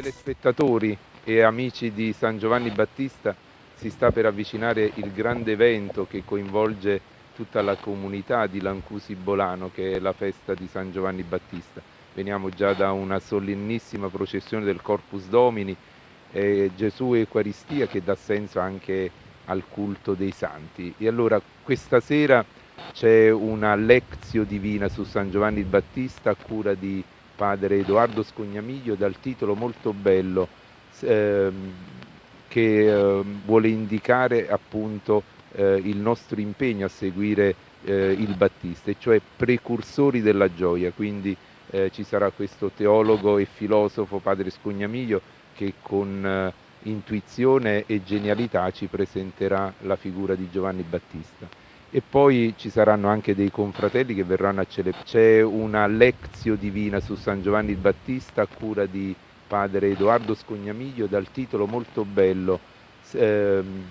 telespettatori e amici di San Giovanni Battista, si sta per avvicinare il grande evento che coinvolge tutta la comunità di Lancusi Bolano, che è la festa di San Giovanni Battista. Veniamo già da una solennissima processione del Corpus Domini, eh, Gesù Eucaristia che dà senso anche al culto dei santi. E allora questa sera c'è una lezione divina su San Giovanni Battista a cura di padre Edoardo Scognamiglio dal titolo molto bello ehm, che eh, vuole indicare appunto eh, il nostro impegno a seguire eh, il Battista, e cioè precursori della gioia, quindi eh, ci sarà questo teologo e filosofo padre Scognamiglio che con eh, intuizione e genialità ci presenterà la figura di Giovanni Battista e poi ci saranno anche dei confratelli che verranno a celebrare. C'è una lezione divina su San Giovanni il Battista a cura di padre Edoardo Scognamiglio dal titolo molto bello ehm,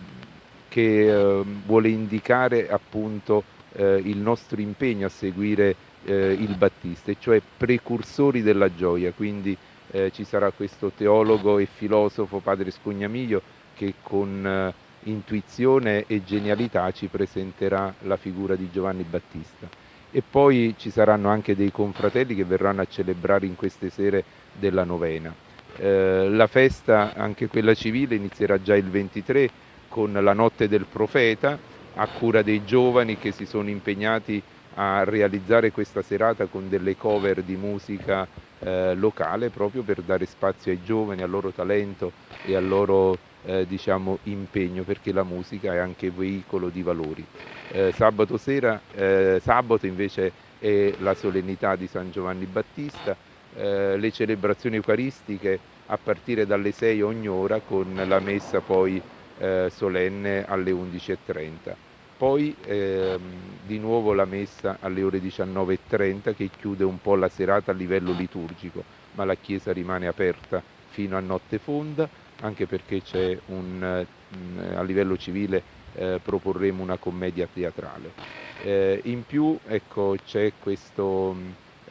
che eh, vuole indicare appunto eh, il nostro impegno a seguire eh, il Battista, e cioè precursori della gioia, quindi eh, ci sarà questo teologo e filosofo padre Scognamiglio che con eh, intuizione e genialità ci presenterà la figura di Giovanni Battista. E poi ci saranno anche dei confratelli che verranno a celebrare in queste sere della novena. Eh, la festa, anche quella civile, inizierà già il 23 con la notte del profeta a cura dei giovani che si sono impegnati a realizzare questa serata con delle cover di musica eh, locale proprio per dare spazio ai giovani, al loro talento e al loro eh, diciamo, impegno perché la musica è anche veicolo di valori. Eh, sabato sera, eh, sabato invece è la solennità di San Giovanni Battista, eh, le celebrazioni eucaristiche a partire dalle 6 ogni ora con la messa poi eh, solenne alle 11.30. Poi ehm, di nuovo la messa alle ore 19.30 che chiude un po' la serata a livello liturgico, ma la chiesa rimane aperta fino a notte fonda anche perché c'è un, eh, a livello civile eh, proporremo una commedia teatrale. Eh, in più ecco, c'è questo,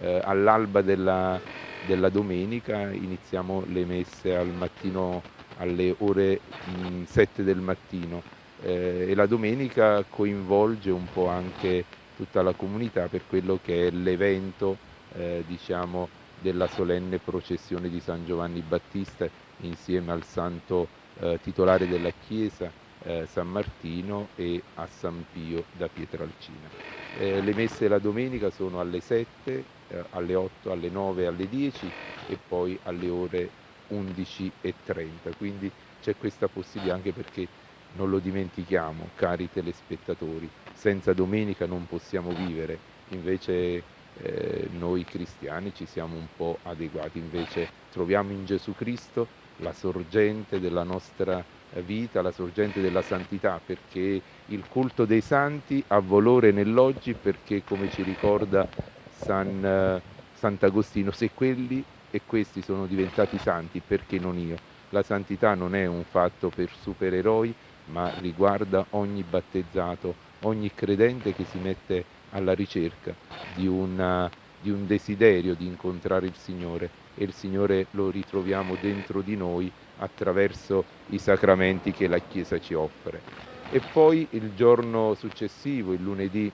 eh, all'alba della, della, domenica iniziamo le messe al mattino alle ore mh, 7 del mattino eh, e la domenica coinvolge un po' anche tutta la comunità per quello che è l'evento eh, diciamo, della solenne processione di San Giovanni Battista insieme al santo eh, titolare della chiesa eh, San Martino e a San Pio da Pietralcina. Eh, le messe la domenica sono alle 7, eh, alle 8, alle 9, alle 10 e poi alle ore 11.30, quindi c'è questa possibilità anche perché non lo dimentichiamo, cari telespettatori, senza domenica non possiamo vivere, invece eh, noi cristiani ci siamo un po' adeguati, invece troviamo in Gesù Cristo la sorgente della nostra vita, la sorgente della santità, perché il culto dei santi ha valore nell'oggi perché, come ci ricorda San, Sant'Agostino, se quelli e questi sono diventati santi, perché non io? La santità non è un fatto per supereroi, ma riguarda ogni battezzato, ogni credente che si mette alla ricerca di, una, di un desiderio di incontrare il Signore e il Signore lo ritroviamo dentro di noi attraverso i sacramenti che la Chiesa ci offre. E poi il giorno successivo, il lunedì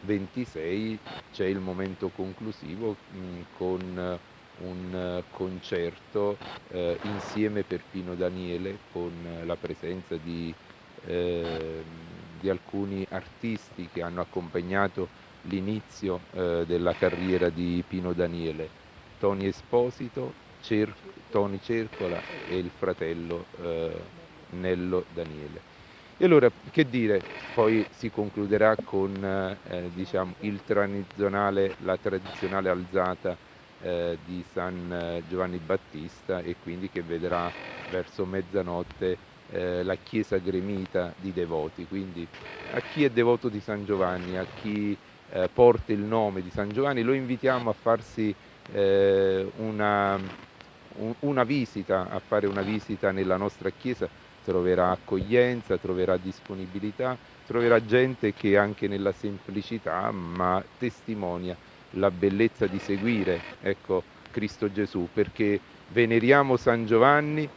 26, c'è il momento conclusivo mm, con un concerto eh, insieme per Pino Daniele con la presenza di, eh, di alcuni artisti che hanno accompagnato l'inizio eh, della carriera di Pino Daniele Tony Esposito, Cer Tony Cercola e il fratello eh, Nello Daniele. E allora, che dire, poi si concluderà con eh, diciamo, tradizionale, la tradizionale alzata eh, di San eh, Giovanni Battista e quindi che vedrà verso mezzanotte eh, la chiesa gremita di devoti. Quindi a chi è devoto di San Giovanni, a chi eh, porta il nome di San Giovanni, lo invitiamo a farsi eh, una, un, una visita, a fare una visita nella nostra chiesa, troverà accoglienza, troverà disponibilità, troverà gente che anche nella semplicità ma testimonia la bellezza di seguire ecco, Cristo Gesù perché veneriamo San Giovanni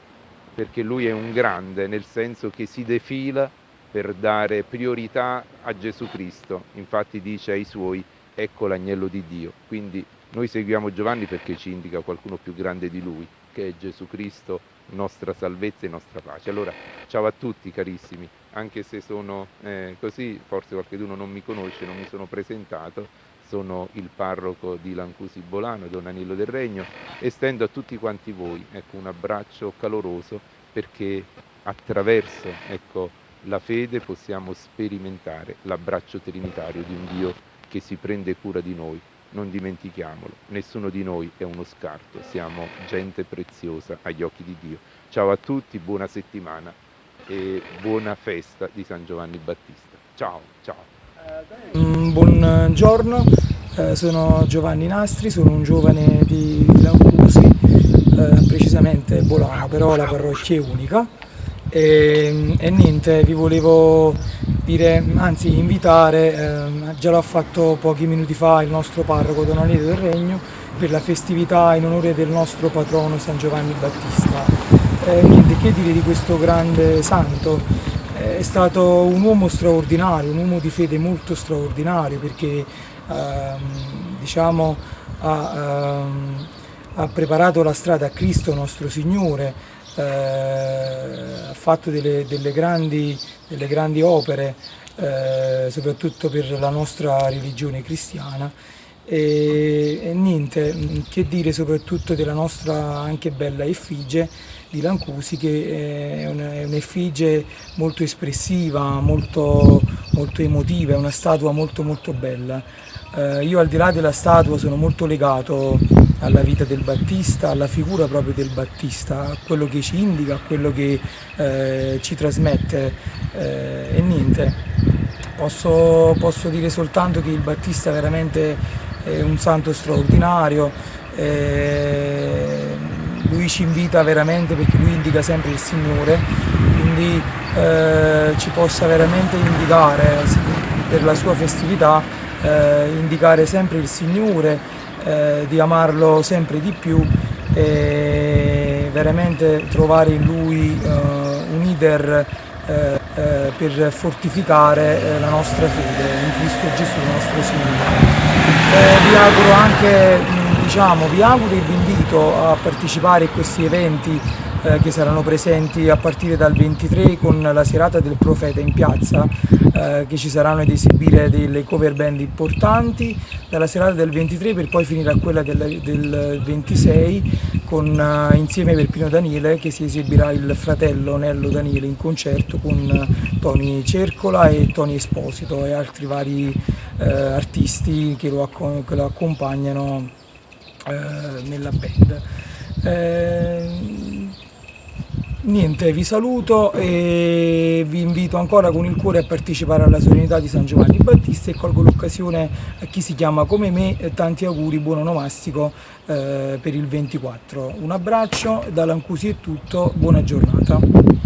perché lui è un grande, nel senso che si defila per dare priorità a Gesù Cristo, infatti dice ai suoi ecco l'agnello di Dio, quindi noi seguiamo Giovanni perché ci indica qualcuno più grande di lui, che è Gesù Cristo, nostra salvezza e nostra pace. Allora, ciao a tutti carissimi, anche se sono eh, così, forse qualcuno non mi conosce, non mi sono presentato, sono il parroco di Lancusi Bolano, Don Anillo del Regno, e stendo a tutti quanti voi ecco, un abbraccio caloroso perché attraverso ecco, la fede possiamo sperimentare l'abbraccio trinitario di un Dio che si prende cura di noi. Non dimentichiamolo, nessuno di noi è uno scarto, siamo gente preziosa agli occhi di Dio. Ciao a tutti, buona settimana e buona festa di San Giovanni Battista. Ciao, ciao. Mm, buongiorno, eh, sono Giovanni Nastri, sono un giovane di Lampusi, eh, precisamente Bolano, però la parrocchia è unica. E, e, niente, vi volevo dire, anzi invitare, eh, già l'ha fatto pochi minuti fa il nostro parroco Don Alito del Regno, per la festività in onore del nostro patrono San Giovanni Battista. Eh, niente, che dire di questo grande santo? è stato un uomo straordinario, un uomo di fede molto straordinario perché ehm, diciamo, ha, ehm, ha, preparato la strada a Cristo nostro Signore, eh, ha fatto delle, delle, grandi, delle grandi, opere eh, soprattutto per la nostra religione cristiana e, e, niente, che dire soprattutto della nostra anche bella effigie di Lancusi che è un'effigie molto espressiva, molto, molto emotiva, è una statua molto molto bella. Eh, io al di là della statua sono molto legato alla vita del Battista, alla figura proprio del Battista, a quello che ci indica, a quello che eh, ci trasmette eh, e niente. Posso, posso, dire soltanto che il Battista veramente è un santo straordinario, eh, lui ci invita veramente perché lui indica sempre il Signore, quindi eh, ci possa veramente indicare per la sua festività, eh, indicare sempre il Signore, eh, di amarlo sempre di più e veramente trovare in lui eh, un leader eh, eh, per fortificare la nostra fede in Cristo Gesù nostro Signore. vi auguro anche diciamo, vi auguro e vi invito a partecipare a questi eventi eh, che saranno presenti a partire dal 23 con la serata del profeta in piazza eh, che ci saranno ad esibire delle cover band importanti dalla serata del 23 per poi finire a quella del, del 26 con, uh, insieme per Pino Daniele che si esibirà il fratello Nello Daniele in concerto con Tony Cercola e Tony Esposito e altri vari uh, artisti che lo, che lo accompagnano eh, nella band. Eh, niente, vi saluto e vi invito ancora con il cuore a partecipare alla solennità di San Giovanni Battista e colgo l'occasione a chi si chiama come me, tanti auguri, buon onomastico eh, per il 24. Un abbraccio, da Lancusi è tutto, buona giornata.